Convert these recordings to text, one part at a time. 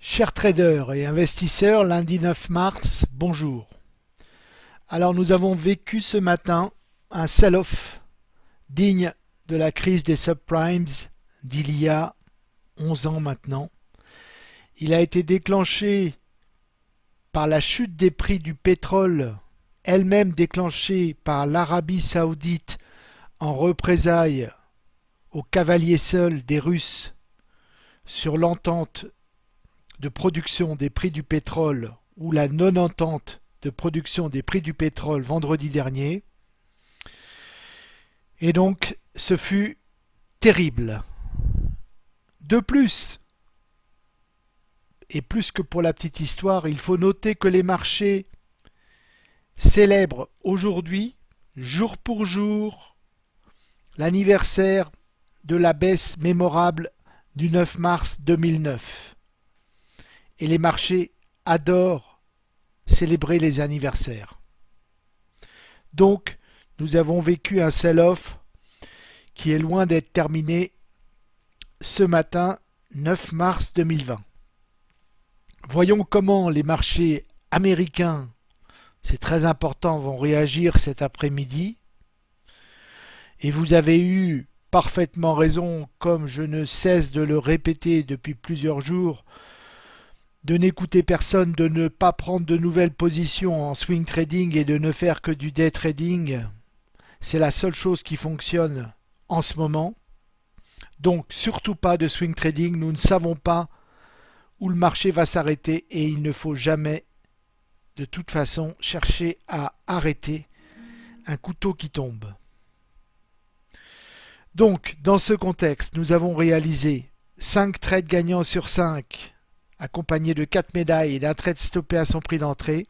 Chers traders et investisseurs, lundi 9 mars, bonjour. Alors nous avons vécu ce matin un sell-off digne de la crise des subprimes d'il y a 11 ans maintenant. Il a été déclenché par la chute des prix du pétrole, elle-même déclenchée par l'Arabie saoudite en représailles au cavalier seul des Russes sur l'entente de production des prix du pétrole ou la non-entente de production des prix du pétrole vendredi dernier. Et donc, ce fut terrible. De plus, et plus que pour la petite histoire, il faut noter que les marchés célèbrent aujourd'hui, jour pour jour, l'anniversaire de la baisse mémorable du 9 mars 2009 et les marchés adorent célébrer les anniversaires. Donc, nous avons vécu un sell-off qui est loin d'être terminé ce matin 9 mars 2020. Voyons comment les marchés américains, c'est très important, vont réagir cet après-midi. Et vous avez eu parfaitement raison, comme je ne cesse de le répéter depuis plusieurs jours, de n'écouter personne, de ne pas prendre de nouvelles positions en swing trading et de ne faire que du day trading, c'est la seule chose qui fonctionne en ce moment. Donc surtout pas de swing trading, nous ne savons pas où le marché va s'arrêter et il ne faut jamais de toute façon chercher à arrêter un couteau qui tombe. Donc dans ce contexte, nous avons réalisé 5 trades gagnants sur 5 accompagné de 4 médailles et d'un trade stoppé à son prix d'entrée.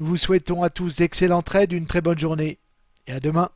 Nous vous souhaitons à tous d'excellents trades, une très bonne journée et à demain.